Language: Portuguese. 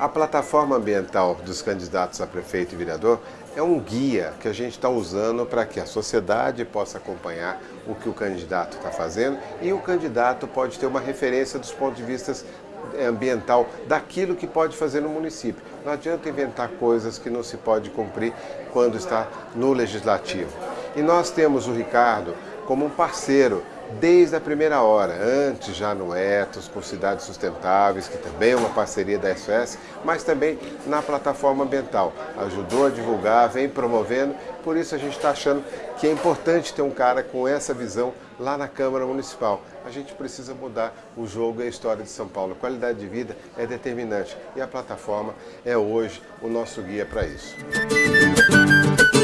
A plataforma ambiental dos candidatos a prefeito e vereador é um guia que a gente está usando para que a sociedade possa acompanhar o que o candidato está fazendo e o candidato pode ter uma referência dos pontos de vista eh, ambiental daquilo que pode fazer no município. Não adianta inventar coisas que não se pode cumprir quando está no legislativo. E nós temos o Ricardo como um parceiro desde a primeira hora, antes já no Etos, com Cidades Sustentáveis, que também é uma parceria da SOS, mas também na plataforma ambiental. Ajudou a divulgar, vem promovendo, por isso a gente está achando que é importante ter um cara com essa visão lá na Câmara Municipal. A gente precisa mudar o jogo e a história de São Paulo. A qualidade de vida é determinante e a plataforma é hoje o nosso guia para isso. Música